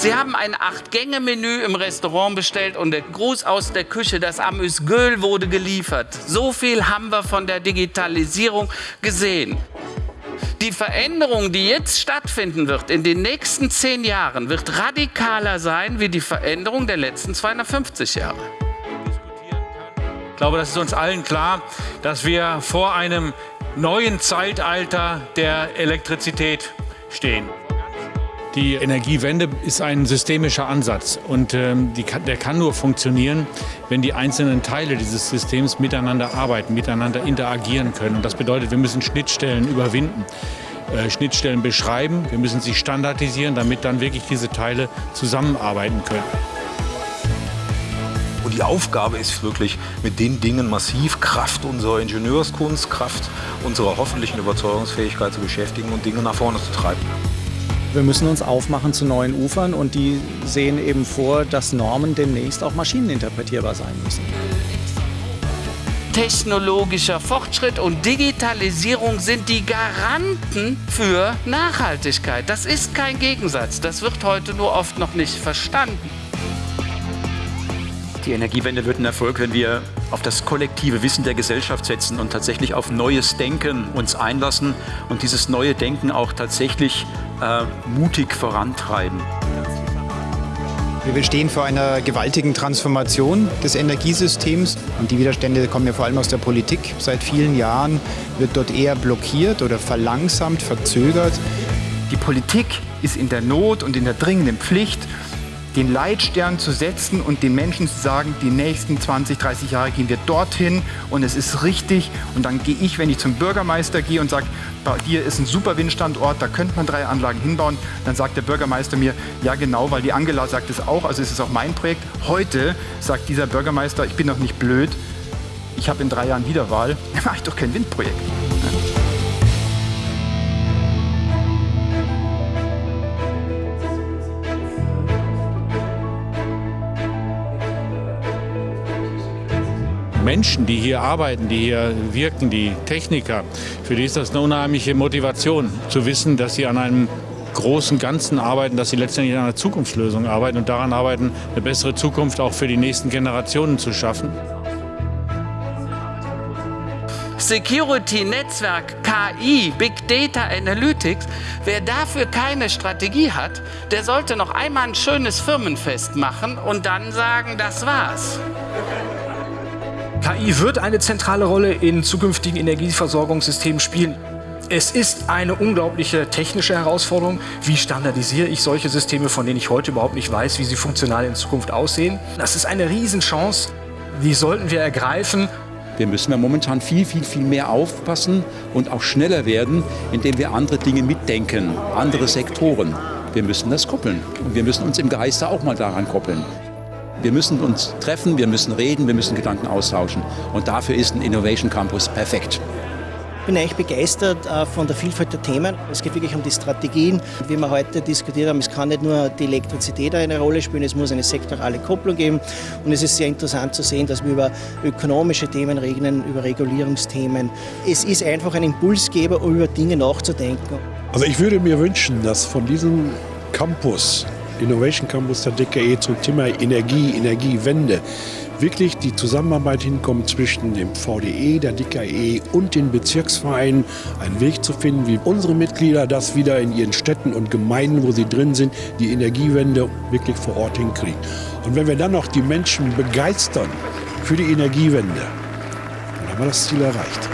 Sie haben ein Acht-Gänge-Menü im Restaurant bestellt und der Gruß aus der Küche, das Amüsgöl wurde geliefert. So viel haben wir von der Digitalisierung gesehen. Die Veränderung, die jetzt stattfinden wird in den nächsten zehn Jahren, wird radikaler sein wie die Veränderung der letzten 250 Jahre. Ich glaube, das ist uns allen klar, dass wir vor einem neuen Zeitalter der Elektrizität stehen. Die Energiewende ist ein systemischer Ansatz und ähm, kann, der kann nur funktionieren, wenn die einzelnen Teile dieses Systems miteinander arbeiten, miteinander interagieren können. Und das bedeutet, wir müssen Schnittstellen überwinden, äh, Schnittstellen beschreiben, wir müssen sie standardisieren, damit dann wirklich diese Teile zusammenarbeiten können. Und die Aufgabe ist wirklich, mit den Dingen massiv Kraft unserer Ingenieurskunst, Kraft unserer hoffentlichen Überzeugungsfähigkeit zu beschäftigen und Dinge nach vorne zu treiben. Wir müssen uns aufmachen zu neuen Ufern und die sehen eben vor, dass Normen demnächst auch maschineninterpretierbar sein müssen. Technologischer Fortschritt und Digitalisierung sind die Garanten für Nachhaltigkeit. Das ist kein Gegensatz. Das wird heute nur oft noch nicht verstanden. Die Energiewende wird ein Erfolg, wenn wir auf das kollektive Wissen der Gesellschaft setzen und tatsächlich auf neues Denken uns einlassen und dieses neue Denken auch tatsächlich äh, mutig vorantreiben. Wir stehen vor einer gewaltigen Transformation des Energiesystems und die Widerstände kommen ja vor allem aus der Politik. Seit vielen Jahren wird dort eher blockiert oder verlangsamt, verzögert. Die Politik ist in der Not und in der dringenden Pflicht, den Leitstern zu setzen und den Menschen zu sagen, die nächsten 20, 30 Jahre gehen wir dorthin und es ist richtig. Und dann gehe ich, wenn ich zum Bürgermeister gehe und sage, bei dir ist ein super Windstandort, da könnte man drei Anlagen hinbauen, dann sagt der Bürgermeister mir, ja genau, weil die Angela sagt es auch, also es ist auch mein Projekt. Heute sagt dieser Bürgermeister, ich bin doch nicht blöd, ich habe in drei Jahren Wiederwahl, dann mache ich doch kein Windprojekt. Menschen, die hier arbeiten, die hier wirken, die Techniker, für die ist das eine unheimliche Motivation, zu wissen, dass sie an einem großen Ganzen arbeiten, dass sie letztendlich an einer Zukunftslösung arbeiten und daran arbeiten, eine bessere Zukunft auch für die nächsten Generationen zu schaffen. Security, Netzwerk, KI, Big Data Analytics, wer dafür keine Strategie hat, der sollte noch einmal ein schönes Firmenfest machen und dann sagen, das war's. KI wird eine zentrale Rolle in zukünftigen Energieversorgungssystemen spielen. Es ist eine unglaubliche technische Herausforderung. Wie standardisiere ich solche Systeme, von denen ich heute überhaupt nicht weiß, wie sie funktional in Zukunft aussehen? Das ist eine Riesenchance. Die sollten wir ergreifen. Wir müssen ja momentan viel, viel, viel mehr aufpassen und auch schneller werden, indem wir andere Dinge mitdenken, andere Sektoren. Wir müssen das koppeln. Und wir müssen uns im Geiste auch mal daran koppeln. Wir müssen uns treffen, wir müssen reden, wir müssen Gedanken austauschen. Und dafür ist ein Innovation Campus perfekt. Ich bin eigentlich begeistert äh, von der Vielfalt der Themen. Es geht wirklich um die Strategien. Wie wir heute diskutiert haben, es kann nicht nur die Elektrizität eine Rolle spielen, es muss eine sektorale Kopplung geben. Und es ist sehr interessant zu sehen, dass wir über ökonomische Themen reden, über Regulierungsthemen. Es ist einfach ein Impulsgeber, um über Dinge nachzudenken. Also ich würde mir wünschen, dass von diesem Campus Innovation Campus der DKE zum Thema Energie, Energiewende wirklich die Zusammenarbeit hinkommt zwischen dem VDE, der DKE und den Bezirksvereinen, einen Weg zu finden, wie unsere Mitglieder das wieder in ihren Städten und Gemeinden, wo sie drin sind, die Energiewende wirklich vor Ort hinkriegen. Und wenn wir dann noch die Menschen begeistern für die Energiewende, dann haben wir das Ziel erreicht.